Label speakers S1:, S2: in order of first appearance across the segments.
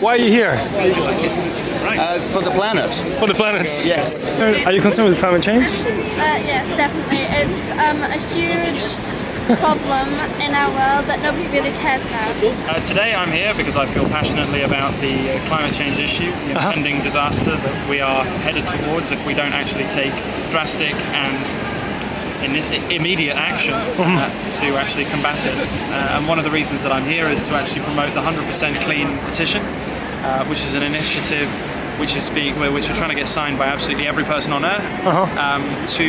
S1: Why are you here?
S2: Uh, for the planet.
S1: For the planet?
S2: Yes.
S1: Are you concerned with climate change?
S3: Uh, yes, definitely. It's um, a huge problem in our world that nobody really cares about.
S4: Uh, today I'm here because I feel passionately about the uh, climate change issue, the
S1: Uh-huh.
S4: impending disaster that we are headed towards if we don't actually take drastic and in- immediate action
S1: Mm-hmm.
S4: uh, to actually combat it. Uh, and one of the reasons that I'm here is to actually promote the 100% Clean petition, uh, which is an initiative which is being which we're trying to get signed by absolutely every person on earth
S1: Uh-huh.
S4: um, to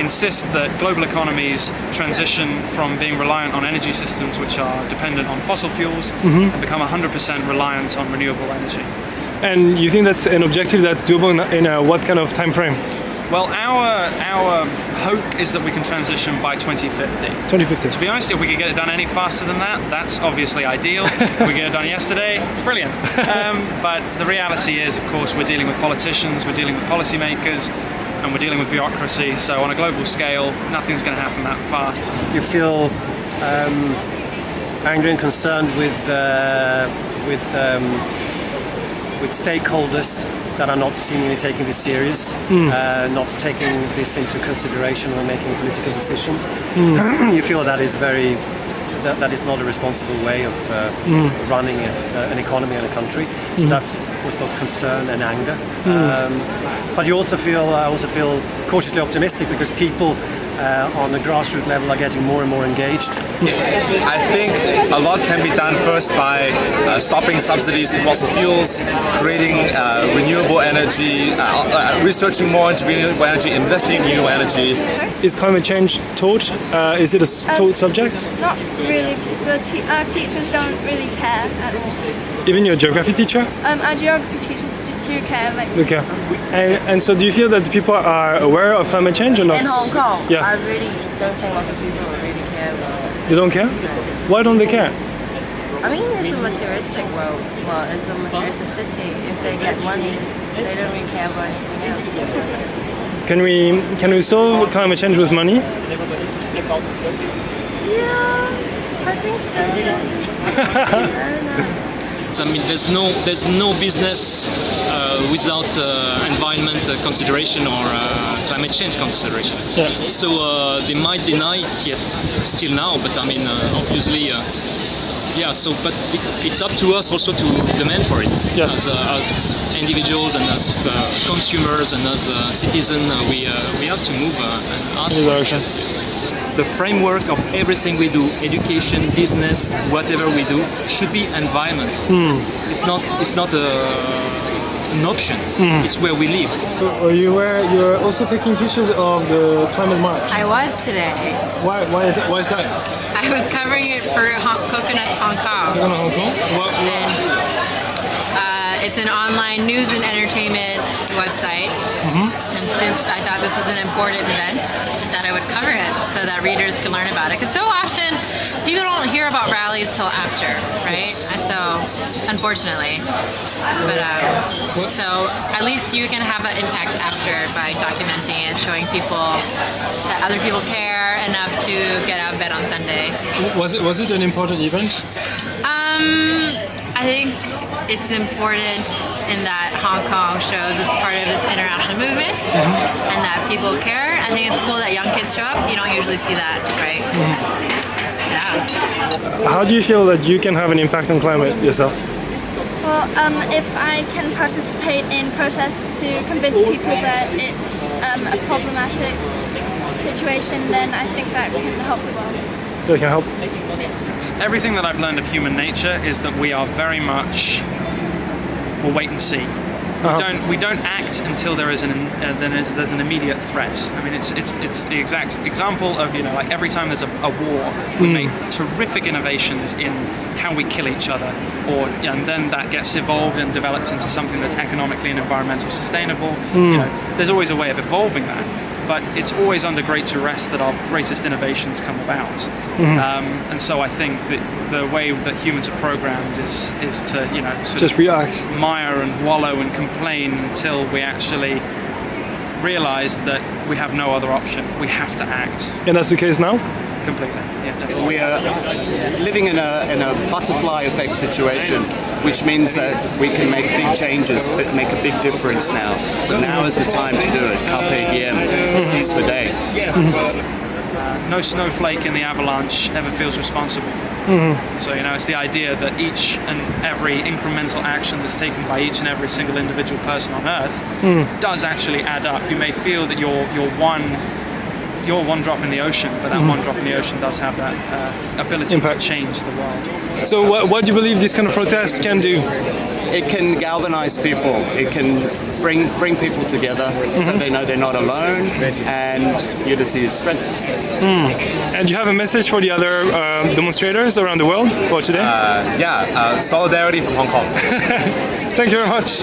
S4: insist that global economies transition from being reliant on energy systems which are dependent on fossil fuels
S1: Mm-hmm.
S4: and become 100% reliant on renewable energy.
S1: And you think that's an objective that's doable in, in uh, what kind of time frame?
S4: Well, our our hope is that we can transition by 2050.
S1: 2050.
S4: To be honest, if we could get it done any faster than that, that's obviously ideal. if we get it done yesterday, brilliant. Um, but the reality is, of course, we're dealing with politicians, we're dealing with policymakers, and we're dealing with bureaucracy. So on a global scale, nothing's going to happen that fast.
S5: you feel um, angry and concerned with uh, with um, with stakeholders that are not seemingly taking this serious, uh, not taking this into consideration when making political decisions. you feel that is very that, that is not a responsible way of uh, running a, uh, an economy and a country. So that's of course both concern and anger. Um, but you also feel I also feel cautiously optimistic because people uh, on the grassroots level are getting more and more engaged.
S6: I think a lot can be done first by uh, stopping subsidies to fossil fuels, creating uh, renewable energy, uh, uh, researching more into renewable energy, investing in renewable energy.
S1: Is climate change taught? Uh, is it a taught subject?
S3: Not really, because the te- our teachers don't really care at all.
S1: Even your geography teacher?
S3: Um, our geography teachers d- do care, like
S1: Okay. And, and so do you feel that people are aware of climate change or not?
S7: In Hong Kong,
S1: Yeah.
S7: I really don't think lots of people really care about it.
S1: They don't care? Why don't they care?
S7: I mean, it's a materialistic world. Well, it's a materialistic city. If they get money, they don't really care about anything else.
S1: Can we can we solve climate change with money?
S7: Yeah, I think so. I don't know.
S8: I mean, there's no there's no business uh, without uh, environment uh, consideration or uh, climate change consideration.
S1: Yeah.
S8: So uh, they might deny it yet still now, but I mean, uh, obviously, uh, yeah. So, but it, it's up to us also to demand for it
S1: Yes.
S8: as, uh, as individuals and as uh, consumers and as uh, citizens. Uh, we uh, we have to move uh, and ask
S1: In
S8: for
S1: the direction.
S8: The framework of everything we do, education, business, whatever we do, should be environment. It's not. It's not a, an option. It's where we live.
S1: You were you're also taking pictures of the climate march.
S9: I was today.
S1: Why why is- why is that?
S9: I was covering it for Hong- Coconuts Hong Kong.
S1: Going to Hong Kong? What,
S9: And uh, it's an online news and entertainment website. And since I thought this was an important event, that I would cover it so that readers can learn about it. Because so often people don't hear about rallies till after, right? And So, unfortunately. But um, so at least you can have that impact after by documenting it, showing people that other people care enough to get out of bed on Sunday.
S1: was it was it an important event?
S9: Um, I think it's important in that Hong Kong shows it's part of this international movement and that people care. I think it's cool that young kids show up. You don't usually see that, right? Yeah.
S1: How do you feel that you can have an impact on climate yourself?
S3: Well, um, if I can participate in protests to convince people that it's um, a problematic situation, then I think that can help the world.
S1: Can help.
S4: Everything that I've learned of human nature is that we are very much we'll wait and see. We uh-huh. don't we don't act until there is an uh, then there's an immediate threat. I mean, it's it's it's the exact example of you know like every time there's a, a war, we hmm. make terrific innovations in how we kill each other, or and then that gets evolved and developed into something that's economically and environmentally sustainable. Hmm. You know, there's always a way of evolving that. But it's always under great duress that our greatest innovations come about, um, and so I think that the way that humans are programmed is is to you know sort
S1: Just
S4: of
S1: react.
S4: mire and wallow and complain until we actually realize that we have no other option. We have to act
S1: And that's the case now?
S4: completely. Yeah, definitely.
S2: We are living in a, in a butterfly effect situation which means that we can make big changes, but make a big difference now. So now is the time to do it. Carpe diem. Seize the day.
S4: Uh, no snowflake in the avalanche ever feels responsible. Mm-hmm. So you know, it's the idea that each and every incremental action that's taken by each and every single individual person on Earth mm. does actually add up. You may feel that you're you're one you're one drop in the ocean, but that one drop in the ocean does have that uh, ability
S1: Impact.
S4: to change the world.
S1: So what, what do you believe this kind of protest can do?
S2: It can galvanize people. It can bring bring people together so they know they're not alone, and unity is strength.
S1: And do you have a message for the other uh, demonstrators around the world for today?
S6: Uh, yeah, uh, solidarity from Hong Kong.
S1: Thank you very much.